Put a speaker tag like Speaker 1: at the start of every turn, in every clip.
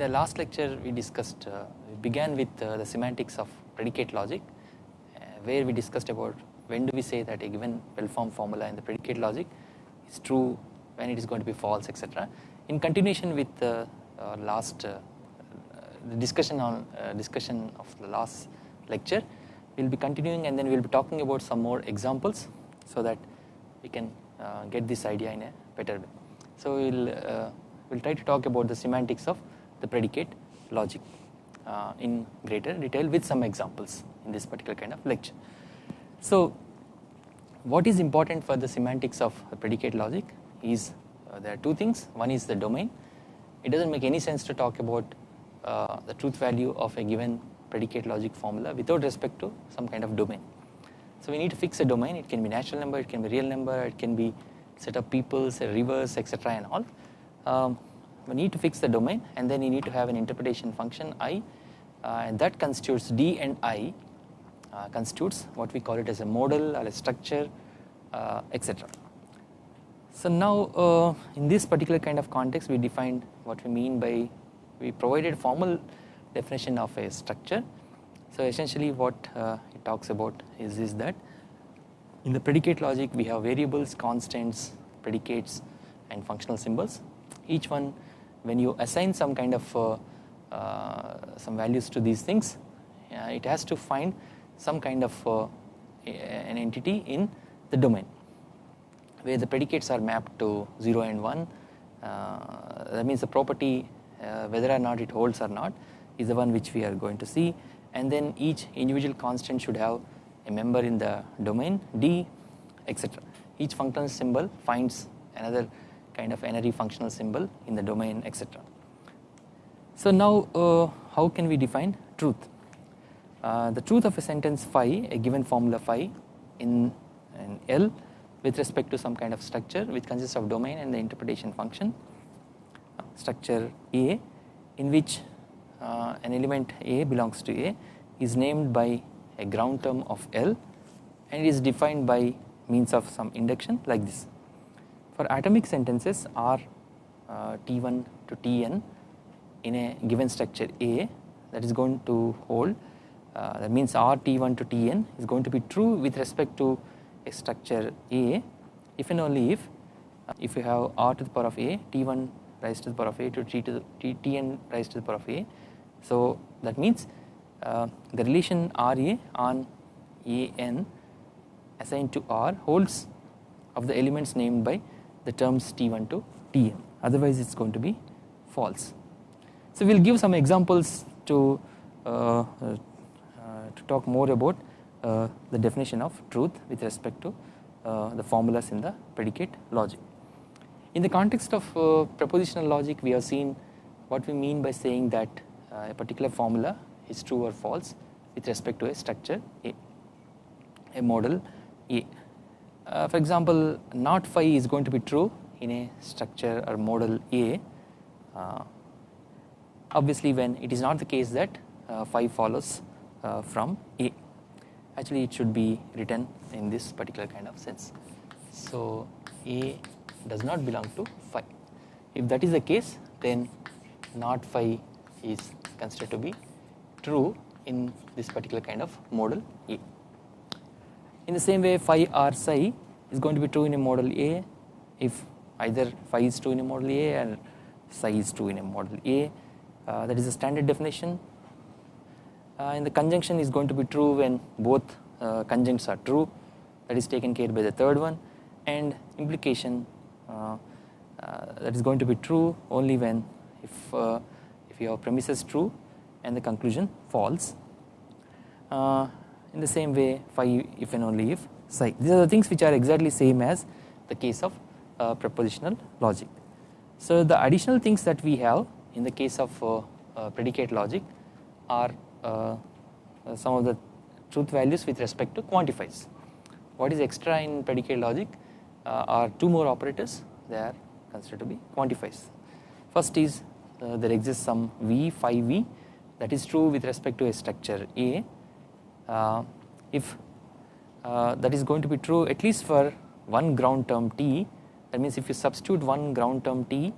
Speaker 1: the last lecture we discussed uh, we began with uh, the semantics of predicate logic uh, where we discussed about when do we say that a given well formed formula in the predicate logic is true when it is going to be false etc. In continuation with the last the discussion on discussion of the last lecture we will be continuing and then we will be talking about some more examples so that we can get this idea in a better way. So we will we'll try to talk about the semantics of the predicate logic uh, in greater detail with some examples in this particular kind of lecture. So what is important for the semantics of predicate logic is uh, there are two things one is the domain it does not make any sense to talk about uh, the truth value of a given predicate logic formula without respect to some kind of domain. So we need to fix a domain it can be natural number it can be real number it can be set of peoples rivers etc and all um, we need to fix the domain and then you need to have an interpretation function i uh, and that constitutes d and i uh, constitutes what we call it as a model or a structure uh, etc. So now uh, in this particular kind of context we defined what we mean by we provided formal definition of a structure. So essentially what uh, it talks about is, is that in the predicate logic we have variables, constants, predicates and functional symbols each one when you assign some kind of uh, uh, some values to these things it has to find some kind of uh, an entity in the domain where the predicates are mapped to 0 and 1 that means the property whether or not it holds or not is the one which we are going to see and then each individual constant should have a member in the domain D etc. Each functional symbol finds another kind of n-ary functional symbol in the domain etc. So now uh, how can we define truth? Uh, the truth of a sentence phi a given formula phi in an L with respect to some kind of structure which consists of domain and the interpretation function structure A in which uh, an element A belongs to A is named by a ground term of L and is defined by means of some induction like this for atomic sentences R uh, T1 to Tn in a given structure A that is going to hold uh, that means R T1 to Tn is going to be true with respect to a structure A if and only if uh, if you have R to the power of A T1 rise to the power of A to T to the T, Tn rise to the power of A. So that means uh, the relation RA on AN assigned to R holds of the elements named by the terms T1 to Tn otherwise it is going to be false. So we will give some examples to, uh, uh, to talk more about uh, the definition of truth with respect to uh, the formulas in the predicate logic. In the context of uh, propositional logic we have seen what we mean by saying that uh, a particular formula is true or false with respect to a structure A, a model A uh, for example not phi is going to be true in a structure or model A. Uh, obviously when it is not the case that uh, phi follows uh, from A. Actually it should be written in this particular kind of sense. So A does not belong to phi. If that is the case then not phi is considered to be true in this particular kind of model A in the same way phi r psi is going to be true in a model A if either phi is true in a model A and psi is true in a model A. Uh, that is a standard definition. Uh, and the conjunction is going to be true when both uh, conjuncts are true. That is taken care by the third one. And implication uh, uh, that is going to be true only when if uh, if your premise is true and the conclusion false in the same way phi if and only if psi. These are the things which are exactly same as the case of uh, propositional logic. So the additional things that we have in the case of uh, uh, predicate logic are uh, uh, some of the truth values with respect to quantifiers. What is extra in predicate logic uh, are two more operators they are considered to be quantifiers. First is there exists some v phi v that is true with respect to a structure A if uh, that is going to be true at least for one ground term t that means if you substitute one ground term t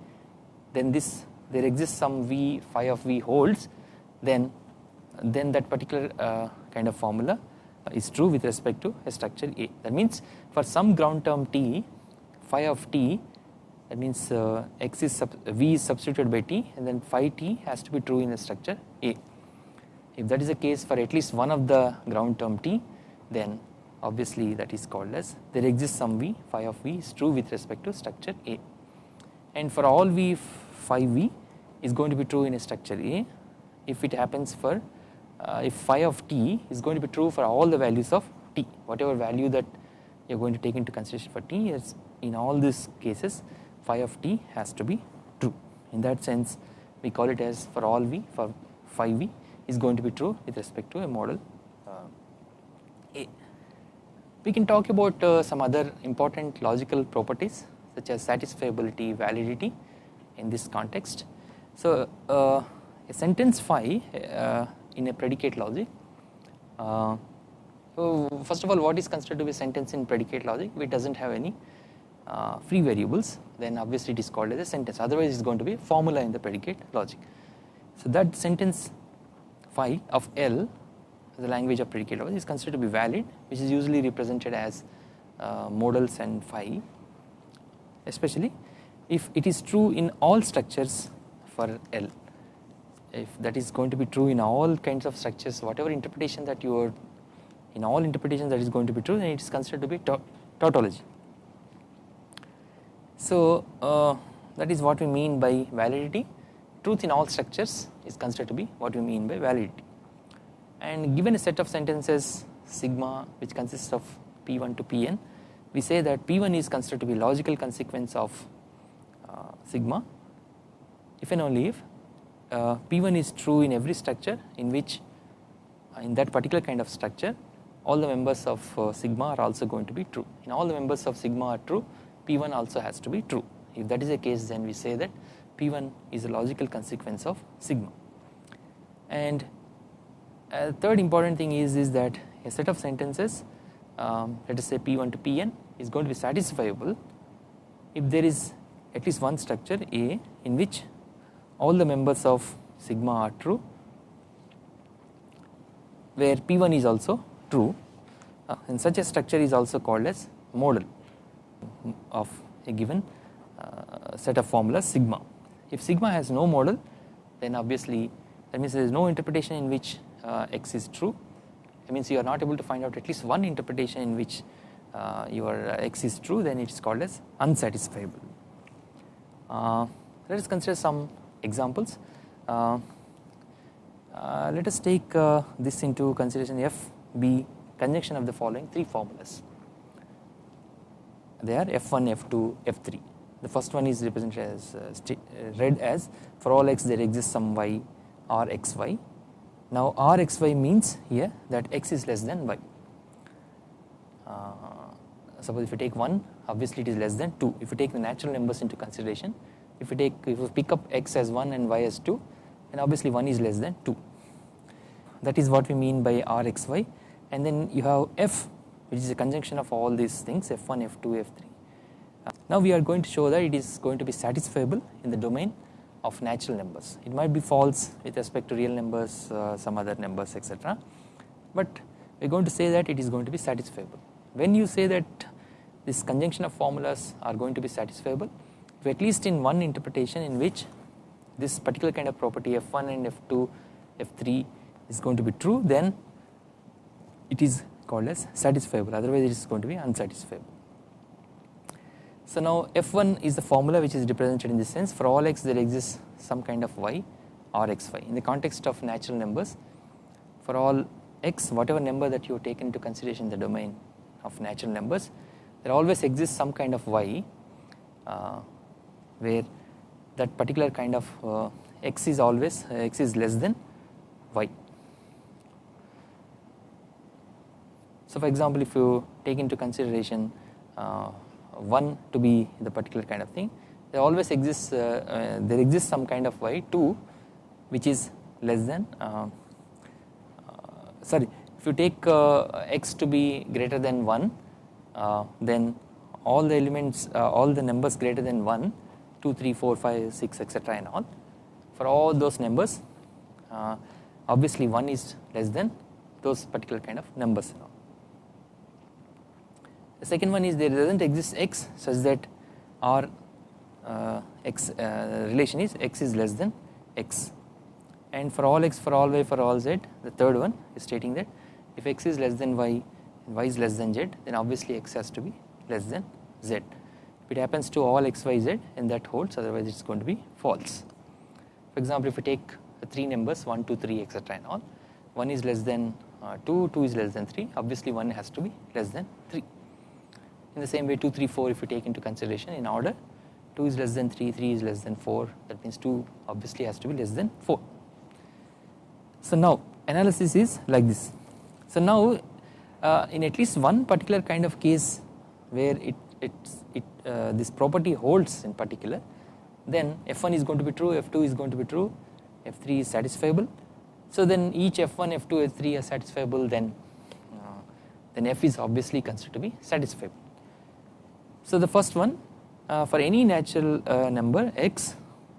Speaker 1: then this there exists some v phi of v holds then then that particular uh, kind of formula is true with respect to a structure A. That means for some ground term t phi of t that means uh, x is v is substituted by t and then phi t has to be true in a structure A if that is the case for at least one of the ground term t then obviously that is called as there exists some v phi of v is true with respect to structure A. And for all v phi v is going to be true in a structure A. If it happens for uh, if phi of t is going to be true for all the values of t whatever value that you are going to take into consideration for t is in all these cases phi of t has to be true. In that sense we call it as for all v for phi v is going to be true with respect to a model uh, A. We can talk about uh, some other important logical properties such as satisfiability, validity in this context. So, uh, a sentence phi uh, in a predicate logic uh, so first of all what is considered to be sentence in predicate logic it does not have any uh, free variables then obviously it is called as a sentence otherwise it is going to be a formula in the predicate logic. So that sentence phi of L the language of predicate logic is considered to be valid which is usually represented as uh, and phi especially if it is true in all structures for L if that is going to be true in all kinds of structures whatever interpretation that you are in all interpretations that is going to be true then it is considered to be tautology. So uh, that is what we mean by validity truth in all structures is considered to be what we mean by validity. And given a set of sentences sigma which consists of p1 to pn we say that p1 is considered to be logical consequence of uh, sigma if and only if uh, P1 is true in every structure in which uh, in that particular kind of structure all the members of uh, sigma are also going to be true. In all the members of sigma are true P1 also has to be true. If that is the case then we say that P1 is a logical consequence of sigma and a third important thing is is that a set of sentences um, let us say P1 to Pn is going to be satisfiable if there is at least one structure A in which all the members of sigma are true where P1 is also true uh, and such a structure is also called as model of a given uh, set of formulas sigma. If sigma has no model then obviously that means there is no interpretation in which uh, x is true that means you are not able to find out at least one interpretation in which uh, your x is true then it is called as unsatisfiable. Uh, let us consider some examples. Uh, uh, let us take uh, this into consideration f b conjunction of the following three formulas. They are f1, f2, f3. The first one is represented as uh, uh, read as for all x there exists some y, y r x y. Now r x y means here that x is less than y. Uh, suppose if you take 1 obviously it is less than 2 if you take the natural numbers into consideration if you take if you pick up x as 1 and y as 2 then obviously 1 is less than 2 that is what we mean by rxy and then you have f which is a conjunction of all these things f1 f2 f3 now we are going to show that it is going to be satisfiable in the domain of natural numbers. It might be false with respect to real numbers uh, some other numbers etc but we are going to say that it is going to be satisfiable. When you say that this conjunction of formulas are going to be satisfiable at least in one interpretation in which this particular kind of property f1 and f2 f3 is going to be true then it is called as satisfiable. Otherwise it is going to be unsatisfiable. So now f1 is the formula which is represented in this sense for all x there exists some kind of y or xy in the context of natural numbers for all x whatever number that you taken into consideration the domain of natural numbers there always exists some kind of y uh, where that particular kind of uh, x is always uh, x is less than y. So for example if you take into consideration uh, 1 to be the particular kind of thing there always exists uh, uh, there exists some kind of y 2 which is less than uh, sorry if you take x to be greater than 1 then all the elements all the numbers greater than 1 2, 3, 4, 5, 6 etc and all for all those numbers uh, obviously 1 is less than those particular kind of numbers. The second one is there does not exist x such that our uh, x uh, relation is x is less than x. And for all x for all y for all z the third one is stating that if x is less than y and y is less than z then obviously x has to be less than z. If it happens to all x y z and that holds otherwise it is going to be false. For example if we take three numbers 1 2 3 etc and all 1 is less than uh, 2 2 is less than 3 obviously 1 has to be less than 3 in the same way 2 3 4 if we take into consideration in order 2 is less than 3 3 is less than 4 that means 2 obviously has to be less than 4 so now analysis is like this. So now uh, in at least one particular kind of case where it it, it uh, this property holds in particular then f1 is going to be true f2 is going to be true f3 is satisfiable. So then each f1 f2 f3 are satisfiable then uh, then f is obviously considered to be satisfiable so the first one uh, for any natural uh, number x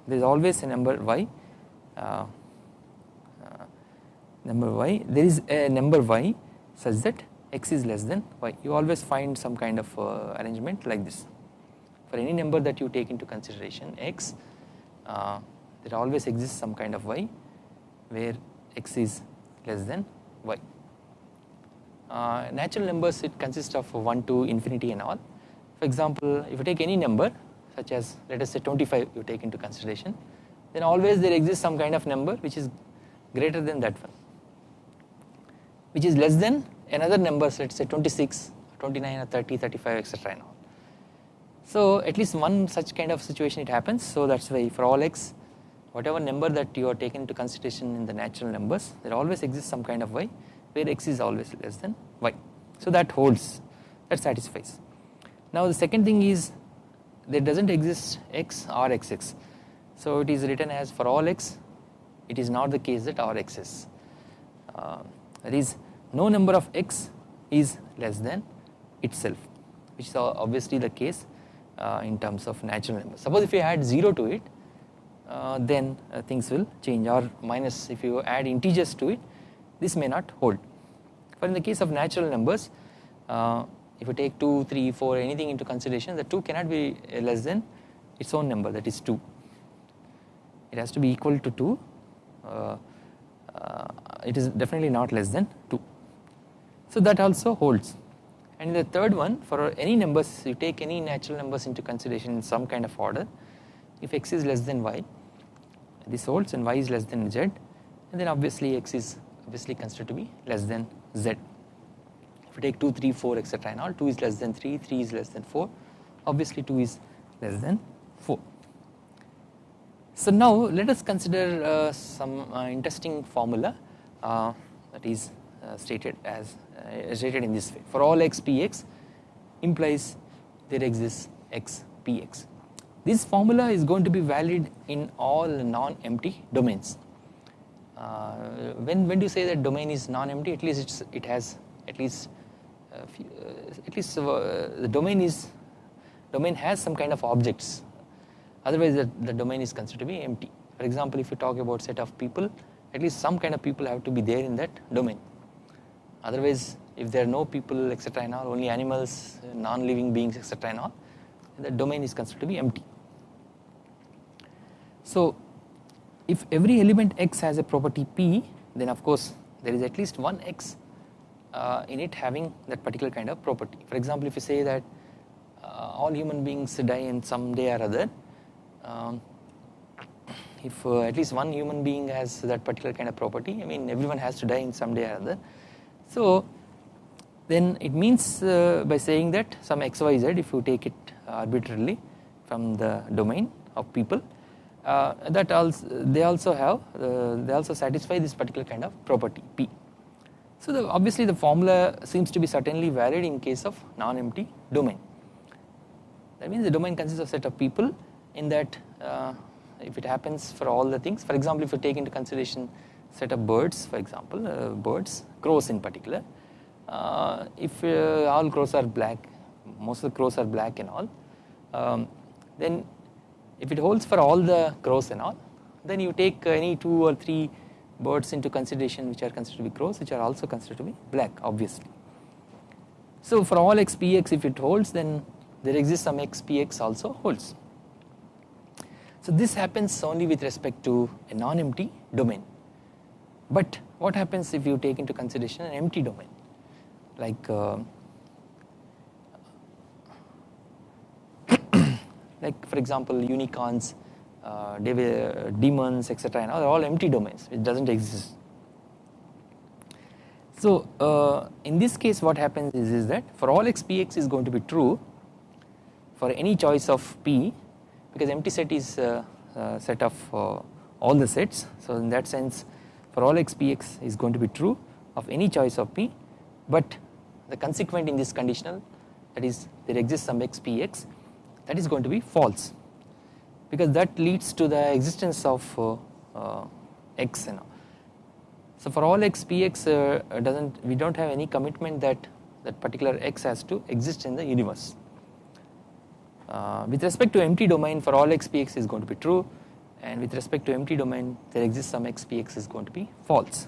Speaker 1: there is always a number y uh, uh, number y. There is a number y such that x is less than y. You always find some kind of uh, arrangement like this. For any number that you take into consideration x uh, there always exists some kind of y where x is less than y. Natural numbers it consists of 1 to infinity and all for example if you take any number such as let us say 25 you take into consideration then always there exists some kind of number which is greater than that one. Which is less than another number let us say 26 29 or 30 35 etc and all. So at least one such kind of situation it happens. So that is why for all x whatever number that you are taken into consideration in the natural numbers there always exists some kind of y where x is always less than y. So that holds that satisfies now the second thing is there does not exist x or xx so it is written as for all x it is not the case that r exists uh, that is no number of x is less than itself which is obviously the case uh, in terms of natural numbers. Suppose if you add 0 to it uh, then uh, things will change or minus if you add integers to it this may not hold. But in the case of natural numbers uh, if you take 2, 3, 4 anything into consideration the 2 cannot be less than its own number that is 2 it has to be equal to 2 uh, uh, it is definitely not less than 2 so that also holds. And the third one for any numbers you take any natural numbers into consideration in some kind of order if x is less than y this holds and y is less than z and then obviously x is obviously considered to be less than z if take 2 3 4 etc and all 2 is less than 3 3 is less than 4 obviously 2 is less than 4 so now let us consider uh, some uh, interesting formula uh, that is uh, stated as uh, stated in this way. For all x px implies there exists x px this formula is going to be valid in all non-empty domains. Uh, when when do you say that domain is non-empty? At least it has at least Uh, few, uh, at least uh, the domain is domain has some kind of objects. Otherwise the, the domain is considered to be empty. For example if you talk about set of people at least some kind of people have to be there in that domain. Otherwise if there are no people etc and all only animals non-living beings etc and all the domain is considered to be empty. So if every element x has a property p then of course there is at least one x uh, in it having that particular kind of property. For example if you say that uh, all human beings die in some day or other um, if uh, at least one human being has that particular kind of property I mean everyone has to die in some day or other. So then it means uh, by saying that some xyz if you take it arbitrarily from the domain of people uh, that also they also have uh, they also satisfy this particular kind of property p so the, obviously the formula seems to be certainly valid in case of non-empty domain. That means the domain consists of set of people in that uh, if it happens for all the things for example if you take into consideration set of birds for example uh, birds crows in particular uh, if uh, all crows are black most of the crows are black and all um, then if it holds for all the crows and all then you take any 2 or 3 birds into consideration which are considered to be crows which are also considered to be black obviously. So for all x px if it holds then there exists some x px also holds. So this happens only with respect to a non-empty domain but what happens if you take into consideration an empty domain like uh, like for example unicorns uh, demons etc and are all empty domains. It does not exist. So uh, in this case what happens is, is that for all x px is going to be true for any choice of p because empty set is uh, uh set of uh, all the sets. So in that sense for all x px is going to be true of any choice of p but the consequent in this conditional that is there exists some x px that is going to be false because that leads to the existence of uh, uh, x you know. So for all x px uh, does not we do not have any commitment that that particular x has to exist in the universe. Uh, with respect to empty domain for all x px is going to be true and with respect to empty domain there exists some x px is going to be false.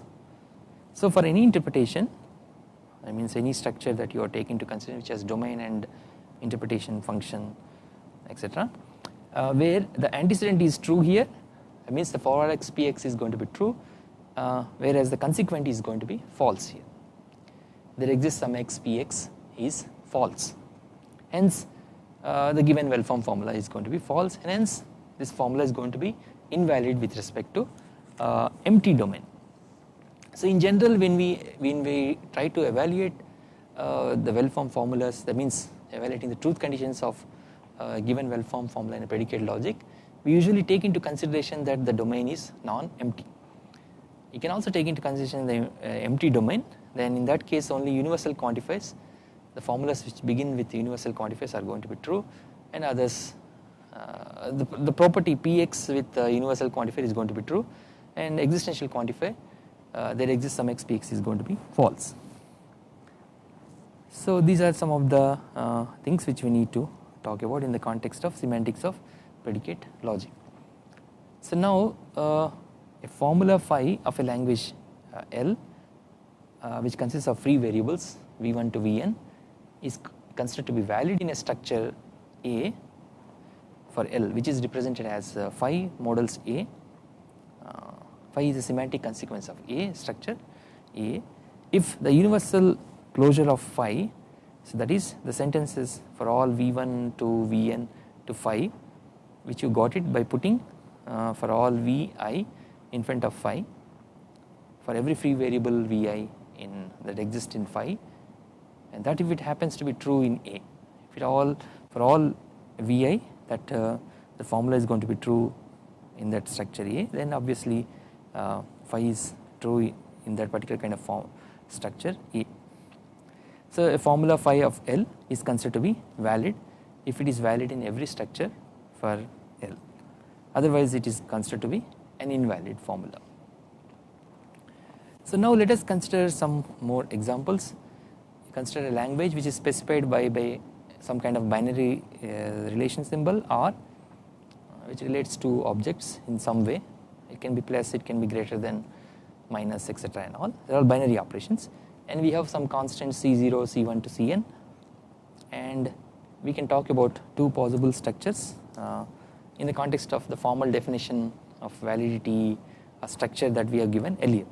Speaker 1: So for any interpretation I means any structure that you are taking to consider which has domain and interpretation function etc uh, where the antecedent is true here that means the for x px is going to be true uh, whereas the consequent is going to be false here there exists some x px is false hence uh, the given well formed formula is going to be false and hence this formula is going to be invalid with respect to uh, empty domain. So in general when we when we try to evaluate uh, the well formed formulas that means evaluating the truth conditions of uh, given well formed formula in a predicate logic we usually take into consideration that the domain is non-empty. You can also take into consideration the uh, empty domain then in that case only universal quantifiers the formulas which begin with universal quantifiers are going to be true and others uh, the, the property px with universal quantifier is going to be true and existential quantifier uh, there exists some x px is going to be false. So these are some of the uh, things which we need to talk about in the context of semantics of predicate logic. So now uh, a formula phi of a language uh, L uh, which consists of free variables v1 to vn is considered to be valid in a structure A for L which is represented as uh, phi models A uh, phi is a semantic consequence of A structure A if the universal closure of phi so that is the sentences for all V1 to Vn to phi which you got it by putting uh, for all Vi in front of phi for every free variable Vi in that exists in phi and that if it happens to be true in A if it all for all Vi that uh, the formula is going to be true in that structure A then obviously uh, phi is true in that particular kind of form structure A. So a formula phi of L is considered to be valid if it is valid in every structure for L. Otherwise it is considered to be an invalid formula. So now let us consider some more examples. Consider a language which is specified by, by some kind of binary uh, relation symbol or which relates to objects in some way. It can be plus it can be greater than minus etc and all. They are all binary operations and we have some constant C0, C1 to Cn and we can talk about two possible structures uh, in the context of the formal definition of validity a structure that we have given earlier.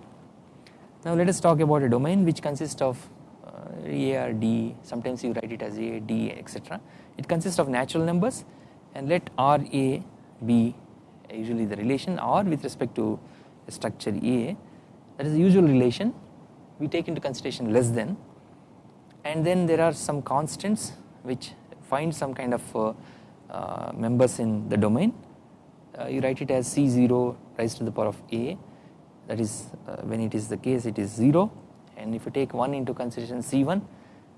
Speaker 1: Now let us talk about a domain which consists of uh, A or D sometimes you write it as A, D etc. It consists of natural numbers and let R A be usually the relation R with respect to structure A that is the usual relation we take into consideration less than and then there are some constants which find some kind of uh, uh, members in the domain. Uh, you write it as C0 raised to the power of A. That is uh, when it is the case it is 0 and if you take 1 into consideration C1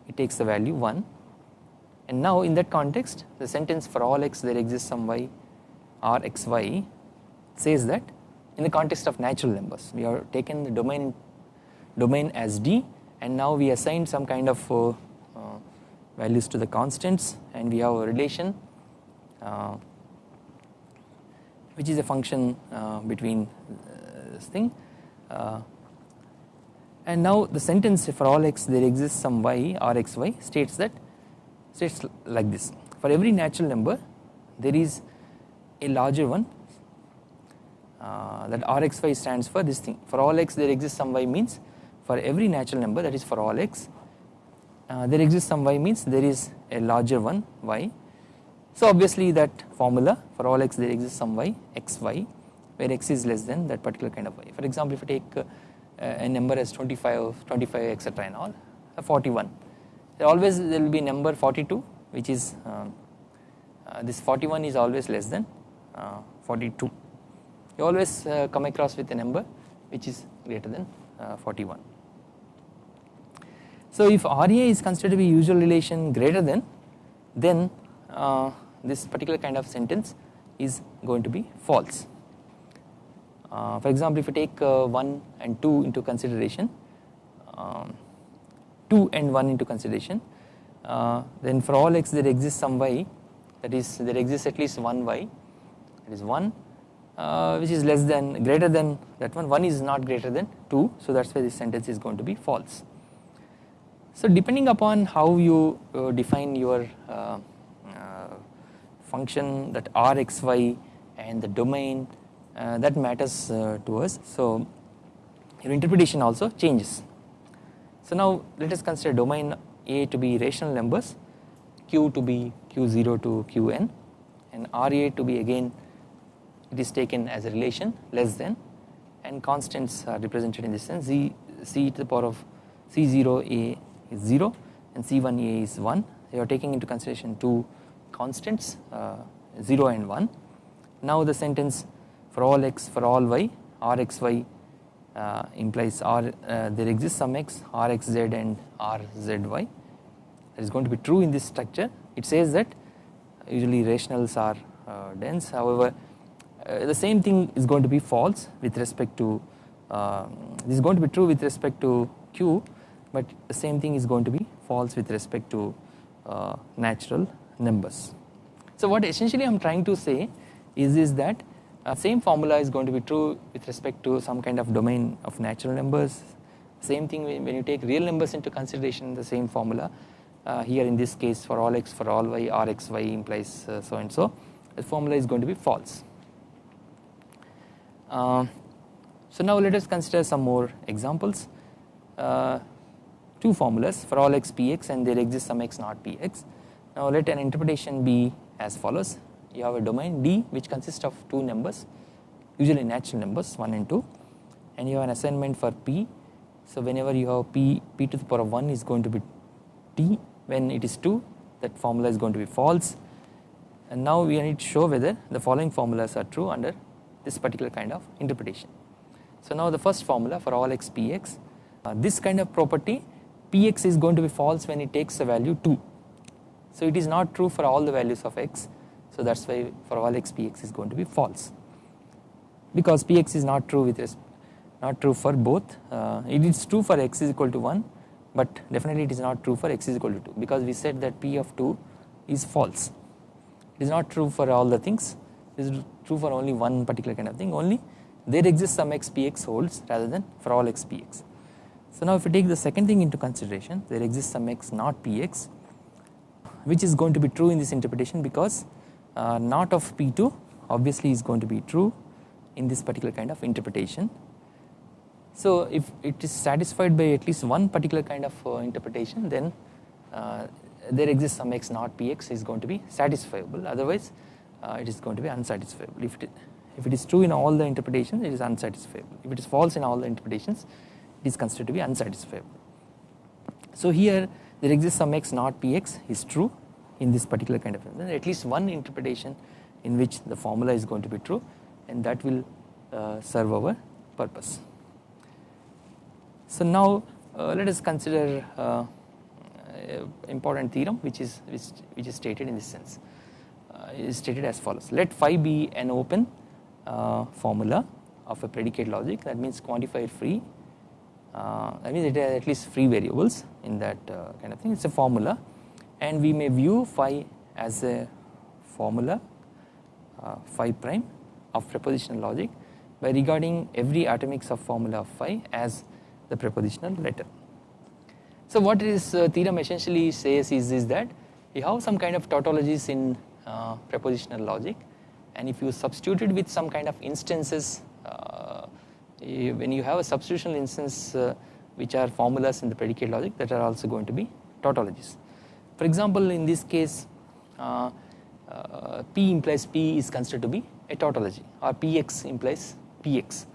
Speaker 1: it takes the value 1 and now in that context the sentence for all x there exists some y, y r x y says that in the context of natural numbers we have taken the domain domain as D and now we assign some kind of uh, uh, values to the constants and we have a relation uh, which is a function uh, between this thing and now the sentence for all x there exists some y or xy states that states like this. For every natural number there is a larger one uh, that rxy stands for this thing. For all x there exists some y means for every natural number that is for all x uh, there exists some y means there is a larger one y. So obviously that formula for all x there exists some y xy where x is less than that particular kind of y. For example if you take uh, a number as 25 25 etc and all uh, 41 there always there will be number 42 which is uh, uh, this 41 is always less than uh, 42 you always come across with a number which is greater than 41 so if RA is considered to be usual relation greater than then this particular kind of sentence is going to be false uh, for example if you take uh, 1 and 2 into consideration um, 2 and 1 into consideration uh, then for all x there exists some y that is there exists at least one y that is 1 uh, which is less than greater than that one 1 is not greater than 2 so that is why this sentence is going to be false. So depending upon how you uh, define your uh, function that rxy and the domain uh, that matters uh, to us. So your interpretation also changes. So now let us consider domain A to be rational numbers, Q to be Q0 to Qn and RA to be again it is taken as a relation less than and constants are represented in this sense C to the power of C0A is 0 and C1A is 1 you are taking into consideration two constants uh, 0 and 1. Now the sentence for all x for all y rxy uh, implies r uh, there exists some x rxz and rzy that is going to be true in this structure. It says that usually rationals are uh, dense. However uh, the same thing is going to be false with respect to uh, this is going to be true with respect to q but the same thing is going to be false with respect to uh, natural numbers so what essentially I am trying to say is, is that uh, same formula is going to be true with respect to some kind of domain of natural numbers. Same thing when you take real numbers into consideration the same formula uh, here in this case for all x for all y r x y implies uh, so and so the formula is going to be false. Uh, so now let us consider some more examples. Uh, two formulas for all x px and there exists some x not px. Now let an interpretation be as follows you have a domain D which consists of two numbers usually natural numbers 1 and 2 and you have an assignment for P. So whenever you have P, P to the power of 1 is going to be T when it is 2 that formula is going to be false and now we need to show whether the following formulas are true under this particular kind of interpretation. So now the first formula for all x px uh, this kind of property px is going to be false when it takes the value 2. So it is not true for all the values of x. So that is why for all x px is going to be false. Because px is not true with not true for both. Uh, it is true for x is equal to 1 but definitely it is not true for x is equal to 2 because we said that p of 2 is false. It is not true for all the things. It is true for only one particular kind of thing. Only there exists some x px holds rather than for all x px. So now if we take the second thing into consideration there exists some x not px which is going to be true in this interpretation because uh, not of P2 obviously is going to be true in this particular kind of interpretation. So if it is satisfied by at least one particular kind of uh, interpretation then uh, there exists some x not px is going to be satisfiable. Otherwise uh, it is going to be unsatisfiable. If it, if it is true in all the interpretations it is unsatisfiable. If it is false in all the interpretations it is considered to be unsatisfiable. So here there exists some x not px is true in this particular kind of then at least one interpretation in which the formula is going to be true and that will uh, serve our purpose. So now uh, let us consider uh, important theorem which is which, which is stated in this sense uh, is stated as follows let phi be an open uh, formula of a predicate logic that means quantifier free uh, that means it has at least free variables in that kind of thing. It is a formula. And we may view phi as a formula uh, phi prime of propositional logic by regarding every atomic subformula of phi as the propositional letter. So what this uh, theorem essentially says is, is that you have some kind of tautologies in uh, propositional logic. And if you substitute it with some kind of instances uh, you, when you have a substitutional instance uh, which are formulas in the predicate logic that are also going to be tautologies. For example in this case uh, uh, P implies P is considered to be a tautology or Px implies Px.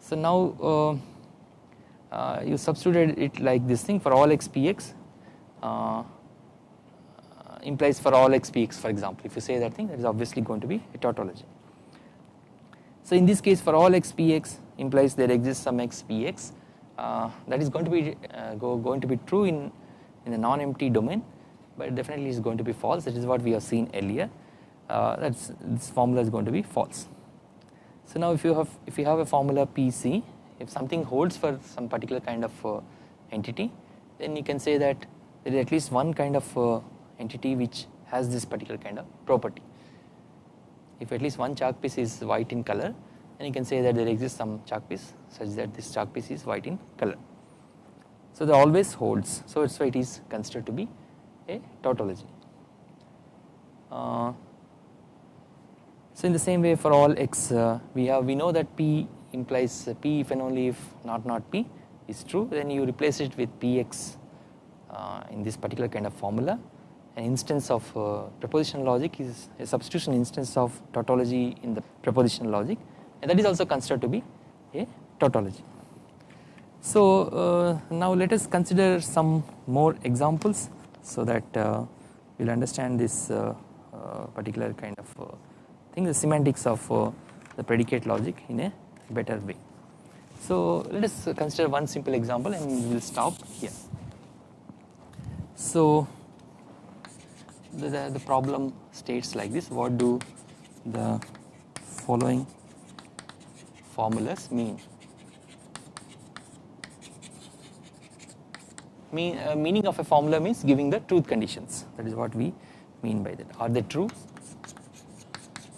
Speaker 1: So now uh, you substituted it like this thing for all x px uh, implies for all x px for example if you say that thing that is obviously going to be a tautology. So in this case for all x px implies there exists some x px uh, that is going to be uh, go, going to be true in in the non-empty domain but definitely is going to be false that is what we have seen earlier uh, that's this formula is going to be false. So now if you have if you have a formula pc if something holds for some particular kind of uh, entity then you can say that there is at least one kind of uh, entity which has this particular kind of property. If at least one chalk piece is white in color then you can say that there exists some chalk piece such that this chalk piece is white in color. So that always holds so that's why it is considered to be a tautology. Uh, so in the same way for all x uh, we have we know that p implies P if and only if not not P is true then you replace it with Px uh, in this particular kind of formula an instance of uh, logic is a substitution instance of tautology in the propositional logic and that is also considered to be a tautology. So uh, now let us consider some more examples so that uh, we will understand this uh, uh, particular kind of thing the semantics of the predicate logic in a better way. So let us consider one simple example and we will stop here. So the, the, problem states like this. What do the following formulas mean? Mean, uh, meaning of a formula means giving the truth conditions. That is what we mean by that. Are they true?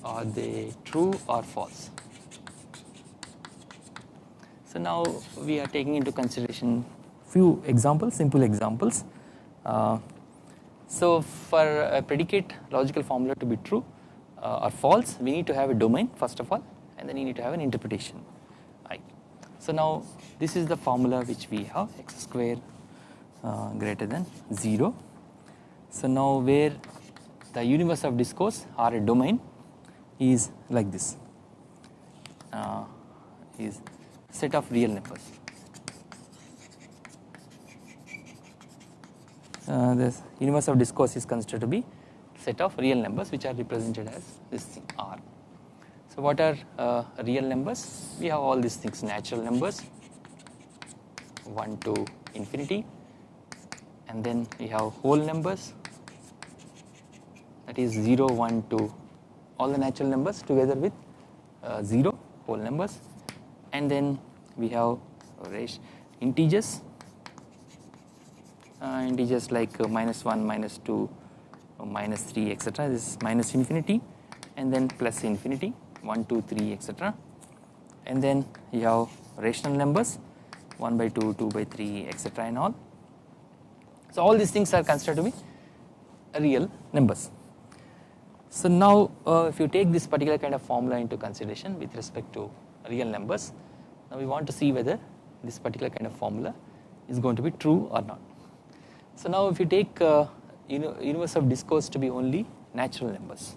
Speaker 1: Are they true or false? So now we are taking into consideration few examples, simple examples. Uh, so for a predicate logical formula to be true uh, or false, we need to have a domain first of all, and then you need to have an interpretation. I. So now this is the formula which we have x square uh, greater than 0. So now where the universe of discourse or a domain is like this uh, is set of real numbers. Uh, this universe of discourse is considered to be set of real numbers which are represented as this thing R. So what are uh, real numbers? We have all these things natural numbers 1 to infinity and then we have whole numbers that is 0 1 2 all the natural numbers together with uh, 0 whole numbers and then we have integers integers like uh, minus 1 minus 2 uh, minus 3 etc this is minus infinity and then plus infinity 1 2 3 etc and then you have rational numbers 1 by 2 2 by 3 etc and all so all these things are considered to be real numbers so now uh, if you take this particular kind of formula into consideration with respect to real numbers. Now we want to see whether this particular kind of formula is going to be true or not. So now if you take uh, universe of discourse to be only natural numbers.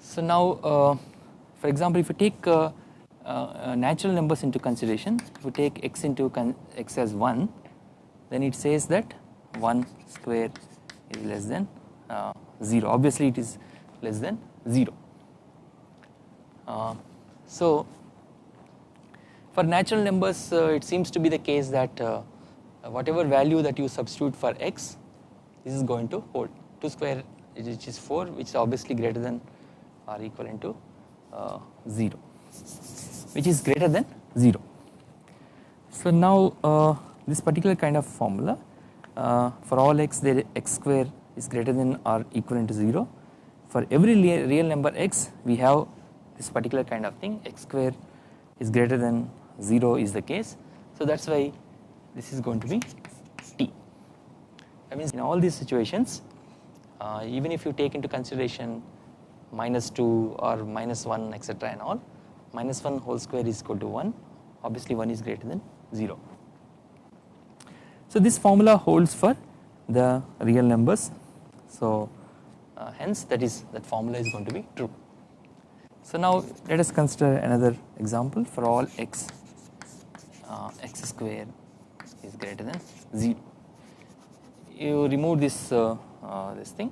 Speaker 1: So now uh, for example if you take uh, uh natural numbers into consideration if you take x into x as 1 then it says that 1 square is less than uh, 0 obviously it is less than 0. Uh, so for natural numbers uh, it seems to be the case that uh, whatever value that you substitute for x this is going to hold 2 square which is 4 which is obviously greater than or equivalent to uh, 0 which is greater than 0. So now uh, this particular kind of formula uh, for all x there x square is greater than or equivalent to 0 for every real number x we have this particular kind of thing x square is greater than 0 is the case. So that is why this is going to be t. That means in all these situations uh, even if you take into consideration minus 2 or minus 1 etc and all minus 1 whole square is equal to 1 obviously 1 is greater than 0. So this formula holds for the real numbers so uh, hence that is that formula is going to be true. So now let us consider another example for all x uh, x square is greater than 0 you remove this uh, uh, this thing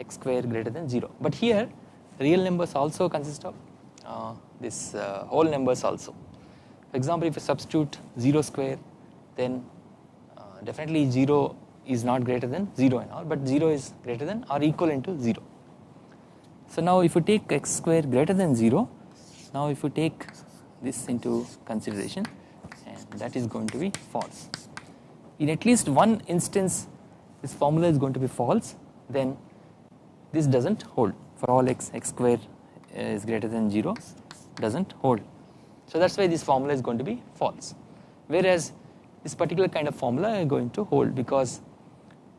Speaker 1: x square greater than 0 but here real numbers also consist of uh, this uh, whole numbers also. For example if you substitute 0 square then uh, definitely 0 is not greater than 0 and all but 0 is greater than or equal to 0 so now if you take x square greater than 0 now if you take this into consideration that is going to be false. In at least one instance this formula is going to be false then this does not hold. For all x x square is greater than 0 does not hold. So that is why this formula is going to be false. Whereas this particular kind of formula is going to hold because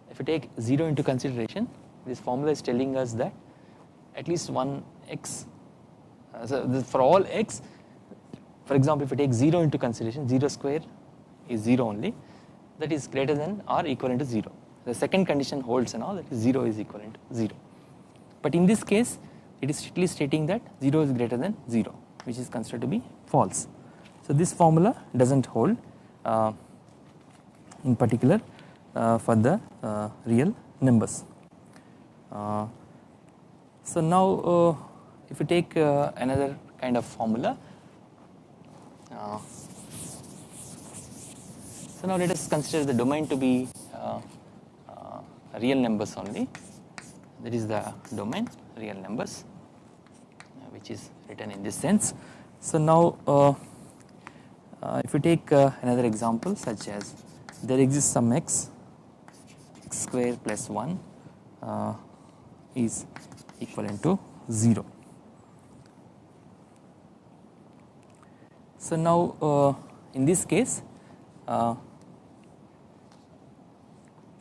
Speaker 1: if you take 0 into consideration this formula is telling us that at least one x uh, so for all x for example if you take 0 into consideration 0 square is 0 only that is greater than or equivalent to 0 the second condition holds and all that is 0 is equivalent to 0 but in this case it is strictly stating that 0 is greater than 0 which is considered to be false. So this formula does not hold uh, in particular uh, for the uh, real numbers. Uh, so now uh, if you take uh, another kind of formula so now let us consider the domain to be real numbers only that is the domain real numbers uh, which is written in this sense. So now uh, uh, if you take uh, another example such as there exists some x x square plus 1 uh, is equivalent to 0. So now uh, in this case so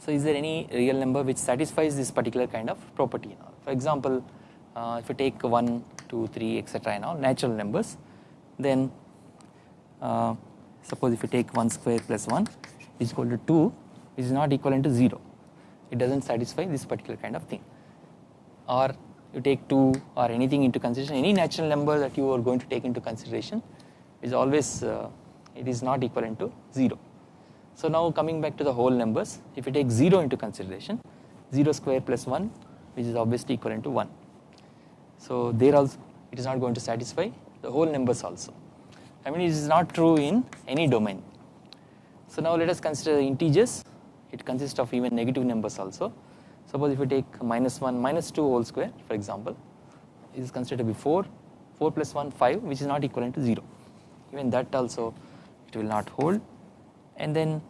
Speaker 1: is there any real number which satisfies this particular kind of property For example, uh, if you take 1, 2, 3 etc and all natural numbers then uh, suppose if you take 1 square plus 1 is equal to 2 which is not equivalent to 0 it does not satisfy this particular kind of thing. Or you take 2 or anything into consideration any natural number that you are going to take into consideration is always uh, it is not equivalent to 0 so now coming back to the whole numbers if you take 0 into consideration 0 square plus 1 which is obviously equivalent to 1. So there also it is not going to satisfy the whole numbers also. I mean it is not true in any domain. So now let us consider integers. It consists of even negative numbers also. Suppose if you take minus 1 minus 2 whole square for example is considered to be 4 4 plus 1 5 which is not equivalent to 0 even that also it will not hold. And then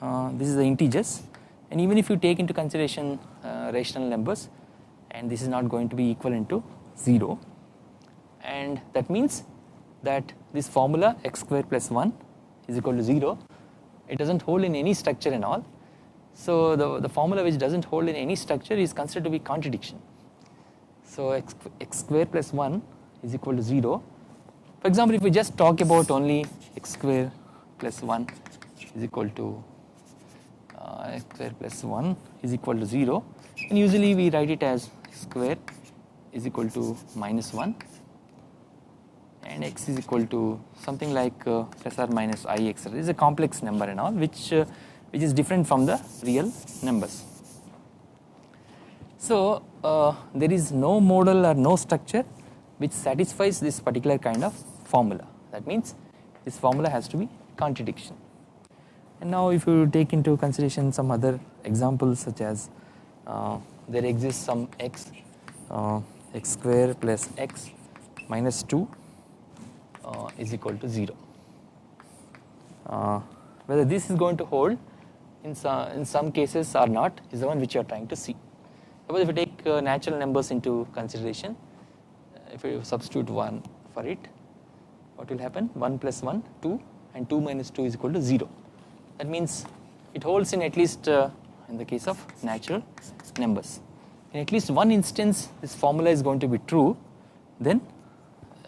Speaker 1: uh, this is the integers. And even if you take into consideration uh, rational numbers and this is not going to be equivalent to 0 and that means that this formula x square plus 1 is equal to 0 it does not hold in any structure and all. So the, the formula which does not hold in any structure is considered to be contradiction. So x, x square plus 1 is equal to 0 for example if we just talk about only x square plus 1 is equal to uh, x square plus 1 is equal to 0 and usually we write it as square is equal to minus 1 and x is equal to something like uh, plus or minus i. This is a complex number and all which uh, which is different from the real numbers. So uh, there is no model or no structure which satisfies this particular kind of formula that means this formula has to be contradiction and now if you take into consideration some other examples such as uh, there exists some x uh, x square plus x minus 2 uh, is equal to 0. Uh, whether this is going to hold in some, in some cases or not is the one which you are trying to see. Suppose if you take uh, natural numbers into consideration if you substitute 1 for it what will happen? 1 plus 1 2 and 2 minus 2 is equal to 0 that means it holds in at least uh, in the case of natural numbers. In at least one instance this formula is going to be true then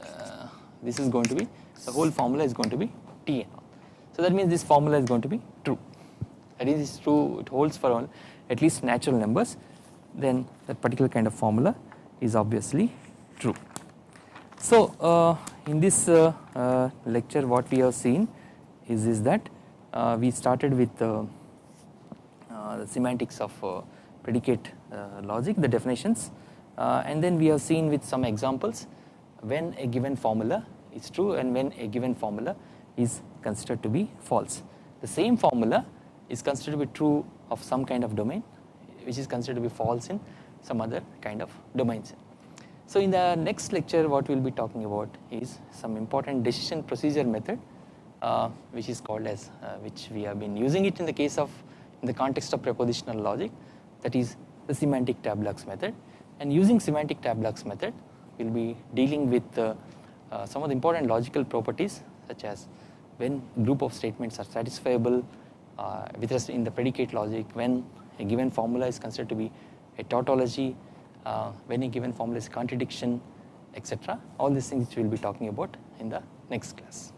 Speaker 1: uh, this is going to be the whole formula is going to be Tn so that means this formula is going to be true. That is true it holds for all at least natural numbers then that particular kind of formula is obviously true. So uh, in this uh, uh, lecture what we have seen is, is that we started with the semantics of predicate logic the definitions and then we have seen with some examples when a given formula is true and when a given formula is considered to be false. The same formula is considered to be true of some kind of domain which is considered to be false in some other kind of domains. So in the next lecture what we will be talking about is some important decision procedure method uh, which is called as uh, which we have been using it in the case of in the context of propositional logic that is the semantic tableaux method. And using semantic tableaux method we will be dealing with uh, uh, some of the important logical properties such as when group of statements are satisfiable uh, with respect in the predicate logic when a given formula is considered to be a tautology uh, a given formula is contradiction, etc. All these things we'll be talking about in the next class.